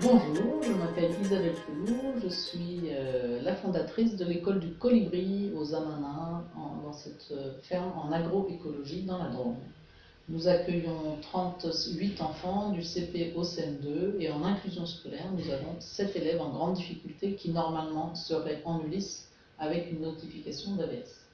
Bonjour, je m'appelle Isabelle Pelou, je suis euh, la fondatrice de l'école du Colibri aux Amanins, dans cette euh, ferme en agroécologie dans la Drôme. Nous accueillons 38 enfants du CP au CM2 et en inclusion scolaire, nous avons 7 élèves en grande difficulté qui normalement seraient en Ulysse avec une notification d'AVS.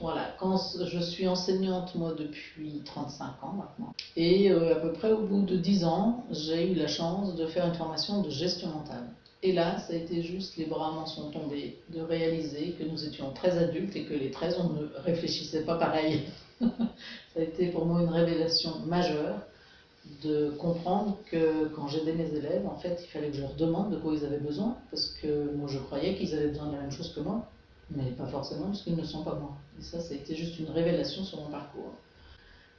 Voilà, quand je suis enseignante moi depuis 35 ans maintenant et euh, à peu près au bout de 10 ans, j'ai eu la chance de faire une formation de gestion mentale. Et là, ça a été juste, les bras m'en sont tombés, de réaliser que nous étions très adultes et que les 13, on ne réfléchissait pas pareil. ça a été pour moi une révélation majeure de comprendre que quand j'aidais mes élèves, en fait, il fallait que je leur demande de quoi ils avaient besoin, parce que moi je croyais qu'ils avaient besoin de la même chose que moi, mais pas forcément parce qu'ils ne sont pas moi. Et ça, ça a été juste une révélation sur mon parcours.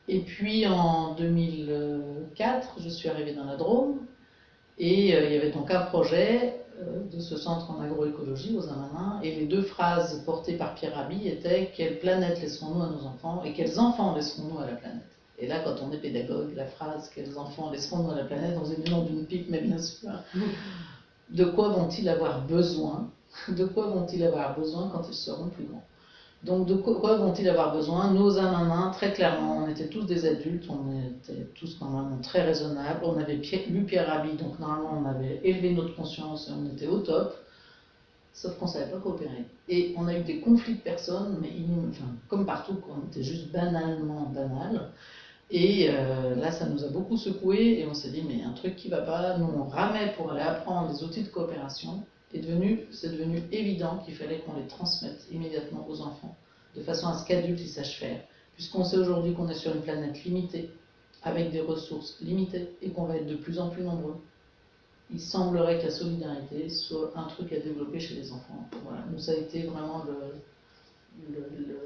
Et puis en 2004, je suis arrivée dans la Drôme, et euh, il y avait donc un projet euh, de ce centre en agroécologie aux Amanins, et les deux phrases portées par Pierre Rabhi étaient « Quelle planète laisserons-nous à nos enfants et quels enfants laisserons-nous à la planète ?» Et là, quand on est pédagogue, la phrase « Quels enfants laisserons-nous à la planète ?» dans une nom d'une pipe, mais bien sûr, de quoi vont-ils avoir besoin De quoi vont-ils avoir besoin quand ils seront plus grands? Donc de quoi vont-ils avoir besoin? Nos Amanins, très clairement, on était tous des adultes, on était tous normalement très raisonnables, on avait lu Pierre Rabhi, donc normalement on avait élevé notre conscience on était au top, sauf qu'on ne savait pas coopérer. Et on a eu des conflits de personnes, mais comme partout, on était juste banalement banal. Et euh, là, ça nous a beaucoup secoué et on s'est dit, mais un truc qui va pas, nous on ramait pour aller apprendre les outils de coopération, c'est devenu évident qu'il fallait qu'on les transmette immédiatement aux enfants, de façon à ce qu'adultes ils sachent faire. Puisqu'on sait aujourd'hui qu'on est sur une planète limitée, avec des ressources limitées, et qu'on va être de plus en plus nombreux. Il semblerait que la solidarité soit un truc à développer chez les enfants. Voilà, nous ça a été vraiment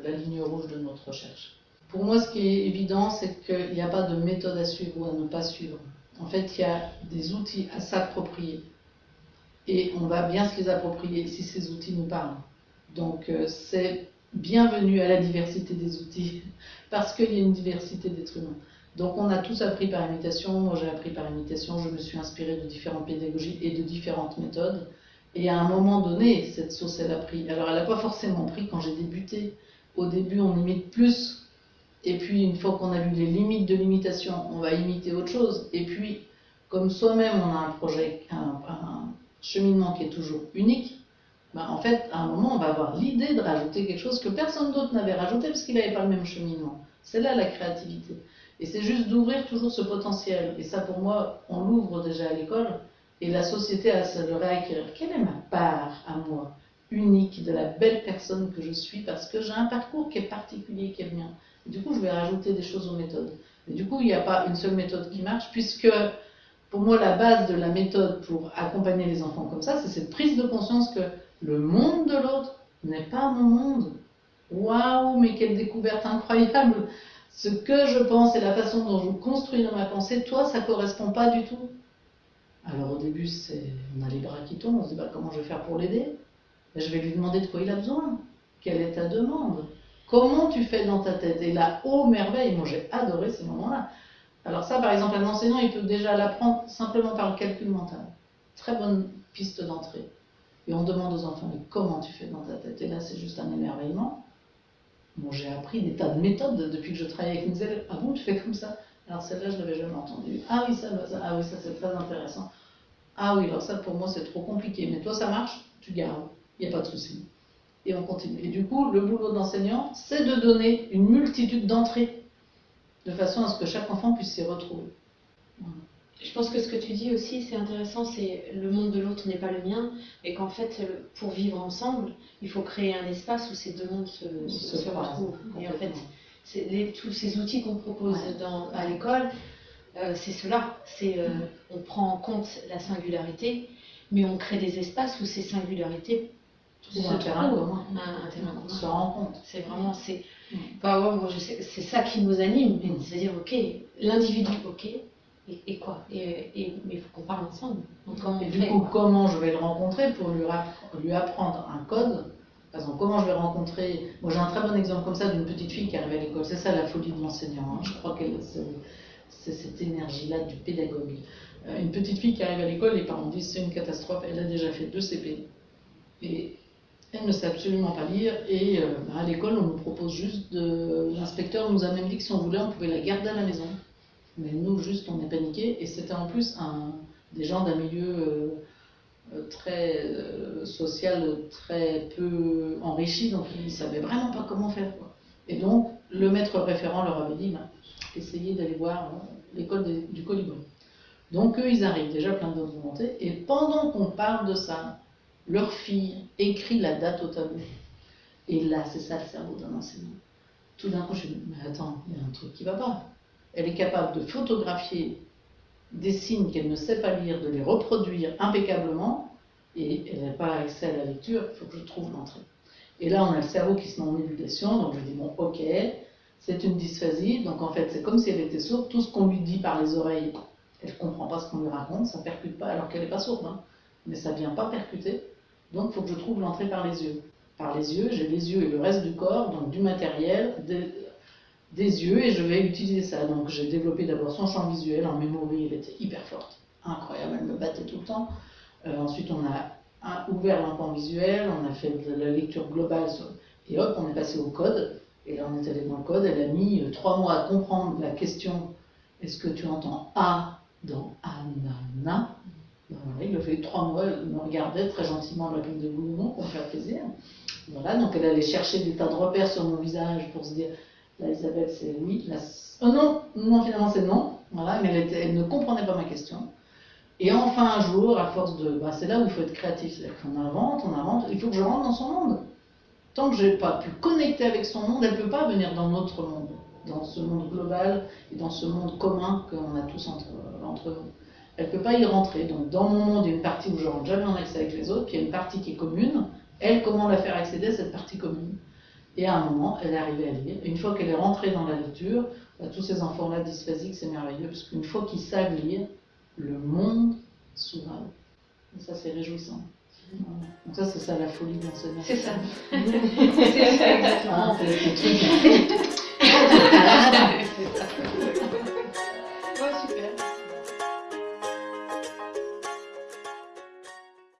la ligne rouge de notre recherche. Pour moi, ce qui est évident, c'est qu'il n'y a pas de méthode à suivre ou à ne pas suivre. En fait, il y a des outils à s'approprier et on va bien se les approprier si ces outils nous parlent. Donc euh, c'est bienvenu à la diversité des outils, parce qu'il y a une diversité d'êtres humains. Donc on a tous appris par imitation, moi j'ai appris par imitation, je me suis inspirée de différentes pédagogies et de différentes méthodes, et à un moment donné, cette sauce elle a pris. Alors elle n'a pas forcément pris quand j'ai débuté. Au début on imite plus, et puis une fois qu'on a vu les limites de l'imitation, on va imiter autre chose, et puis comme soi-même on a un projet, un, cheminement qui est toujours unique, ben, en fait, à un moment, on va avoir l'idée de rajouter quelque chose que personne d'autre n'avait rajouté parce qu'il n'avait pas le même cheminement. C'est là la créativité. Et c'est juste d'ouvrir toujours ce potentiel. Et ça, pour moi, on l'ouvre déjà à l'école. Et la société a à le réacquérir. Quelle est ma part à moi, unique, de la belle personne que je suis, parce que j'ai un parcours qui est particulier, qui est le mien. Et du coup, je vais rajouter des choses aux méthodes. Et du coup, il n'y a pas une seule méthode qui marche, puisque pour moi, la base de la méthode pour accompagner les enfants comme ça, c'est cette prise de conscience que le monde de l'autre n'est pas mon monde. Waouh, mais quelle découverte incroyable Ce que je pense et la façon dont je construis dans ma pensée, toi, ça ne correspond pas du tout. Alors au début, on a les bras qui tombent, on se dit bah, comment je vais faire pour l'aider? Je vais lui demander de quoi il a besoin. Quelle est ta demande? Comment tu fais dans ta tête? Et là, oh merveille, moi j'ai adoré ces moments-là. Alors ça, par exemple, un enseignant, il peut déjà l'apprendre simplement par le calcul mental. Très bonne piste d'entrée. Et on demande aux enfants, mais comment tu fais dans ta tête? Et là, c'est juste un émerveillement. Bon, j'ai appris des tas de méthodes depuis que je travaille avec une élèves. Ah bon, tu fais comme ça? Alors celle-là, je ne l'avais jamais entendue. Ah oui, ça, ça, ah oui, ça c'est très intéressant. Ah oui, alors ça, pour moi, c'est trop compliqué. Mais toi, ça marche, tu gardes. Il n'y a pas de souci. Et on continue. Et du coup, le boulot d'enseignant, c'est de donner une multitude d'entrées de façon à ce que chaque enfant puisse s'y retrouver. Je pense que ce que tu dis aussi, c'est intéressant, c'est le monde de l'autre n'est pas le mien, et qu'en fait, pour vivre ensemble, il faut créer un espace où ces deux mondes se, retrouvent. Et en fait, tous ces outils qu'on propose dans, à l'école, euh, c'est cela. C'est euh, on prend en compte la singularité, mais on crée des espaces où ces singularités se un terrain commun. Un, terrain commun. Se rencontre. C'est vraiment, c'est, c'est ça qui nous anime, c'est à dire, ok, l'individu, ok, et, quoi et, Mais il faut qu'on parle ensemble. et du coup, comment je vais le rencontrer pour lui, lui apprendre un code? Par exemple, comment je vais rencontrer. Moi, j'ai un très bon exemple comme ça d'une petite fille qui arrive à l'école. C'est ça la folie de l'enseignant. Hein. Je crois que c'est cette énergie-là du pédagogue. Euh, une petite fille qui arrive à l'école, les parents disent c'est une catastrophe, elle a déjà fait deux CP. Et elle ne sait absolument pas lire. Et euh, à l'école, on nous propose juste de. L'inspecteur nous a même dit que si on voulait, on pouvait la garder à la maison. Mais nous, juste, on est paniqués. Et c'était en plus des gens d'un milieu euh, très social, très peu enrichi, donc ils ne savaient vraiment pas comment faire. Et donc, le maître référent leur avait dit bah, essayez d'aller voir l'école du colibri. Donc eux, ils arrivent déjà plein de volonté, et pendant qu'on parle de ça, leur fille écrit la date au tableau. Et là, c'est ça le cerveau d'un enseignant. Tout d'un coup, je me dis, mais attends, il y a un truc qui va pas. Elle est capable de photographier des signes qu'elle ne sait pas lire, de les reproduire impeccablement, et elle n'a pas accès à la lecture, il faut que je trouve l'entrée. Et là, on a le cerveau qui se met en ébullition, donc je dis, bon, ok, c'est une dysphasie, donc en fait, c'est comme si elle était sourde, tout ce qu'on lui dit par les oreilles, elle ne comprend pas ce qu'on lui raconte, ça ne percute pas, alors qu'elle n'est pas sourde, hein. mais ça ne vient pas percuter. Donc il faut que je trouve l'entrée par les yeux. Par les yeux, j'ai les yeux et le reste du corps, donc du matériel, des, yeux, et je vais utiliser ça. Donc j'ai développé d'abord son champ visuel, en mémoire, elle était hyper forte, incroyable, elle me battait tout le temps. Euh, ensuite, on a ouvert l'empan visuel, on a fait de la lecture globale, et hop, on est passé au code. Et là, on est allé dans le code, elle a mis euh, trois mois à comprendre la question est-ce que tu entends A dans Anana? Il a trois mois, elle me regardait très gentiment la de oui ou non pour me faire plaisir. Voilà, donc elle allait chercher des tas de repères sur mon visage pour se dire, là Isabelle c'est oui, là oh non, non finalement c'est non. Voilà, mais elle, elle, ne comprenait pas ma question. Et enfin un jour, à force de, bah, c'est là où il faut être créatif, c'est-à-dire qu'on invente, on invente, il faut que je rentre dans son monde. Tant que je n'ai pas pu connecter avec son monde, elle ne peut pas venir dans notre monde dans ce monde global et dans ce monde commun qu'on a tous entre, entre nous. Elle ne peut pas y rentrer. Donc dans mon monde, il y a une partie où je rentre jamais en accès avec les autres, puis il y a une partie qui est commune. Elle, comment la faire accéder à cette partie commune? Et à un moment, elle est arrivée à lire. une fois qu'elle est rentrée dans la lecture, bah, tous ces enfants-là dysphasiques, c'est merveilleux, parce qu'une fois qu'ils savent lire, le monde s'ouvre. Et ça, c'est réjouissant. Donc ça, c'est ça la folie d'enseigner. C'est ça. c'est ça, exactement. Ah,